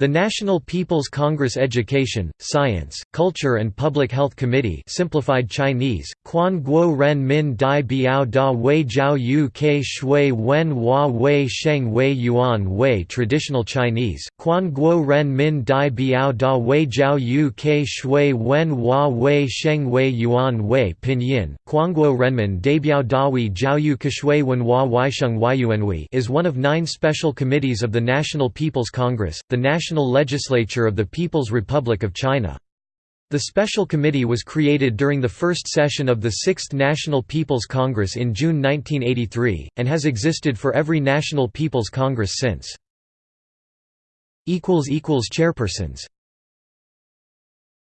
The National People's Congress Education, Science, Culture and Public Health Committee simplified Chinese, Quan Guo Ren Min Dai Biao Da Wei Jiao Yu Ke Shui Wen Hua Wei Sheng Wei Yuan Wei Traditional Chinese, Quan Guo Ren Min Dai Biao Da Wei Jiao Yu Ke Shui Wen Hua Wei Sheng Wei Yuan Wei Pinyin, Quanguo Renmin Dabiao Dawi Jiao Yu Keshui Wen Hua Weisheng Weiyuanwei is one of nine special committees of the National People's Congress, the national National Legislature of the People's Republic of China. The Special Committee was created during the first session of the Sixth National People's Congress in June 1983, and has existed for every National People's Congress since. Chairpersons